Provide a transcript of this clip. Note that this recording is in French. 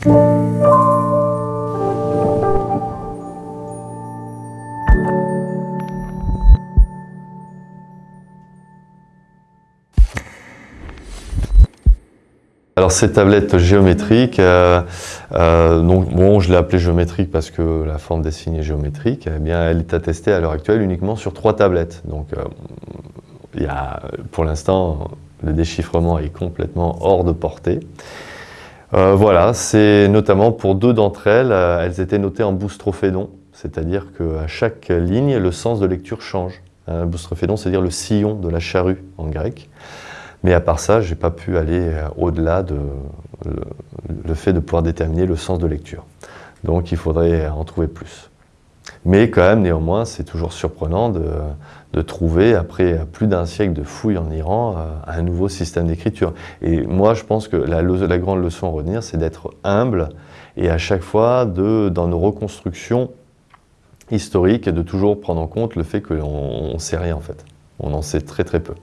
Alors ces tablettes géométriques, euh, euh, donc bon, je l'ai appelée géométrique parce que la forme des signes est géométrique. Eh bien, elle est attestée à l'heure actuelle uniquement sur trois tablettes. Donc, euh, pour l'instant, le déchiffrement est complètement hors de portée. Voilà, c'est notamment pour deux d'entre elles, elles étaient notées en boustrophédon, c'est-à-dire qu'à chaque ligne, le sens de lecture change. Un boustrophédon, c'est-à-dire le sillon de la charrue en grec. Mais à part ça, je n'ai pas pu aller euh, au-delà de le, fait de pouvoir déterminer le sens de lecture. Donc il faudrait en trouver plus. Mais quand même, néanmoins, c'est toujours surprenant de, trouver, après plus d'un siècle de fouilles en Iran, euh, un nouveau système d'écriture. Et moi, je pense que la, la grande leçon à retenir, c'est d'être humble et à chaque fois, de, dans nos reconstructions historiques, de toujours prendre en compte le fait qu'on ne sait rien en fait. On en sait très très peu.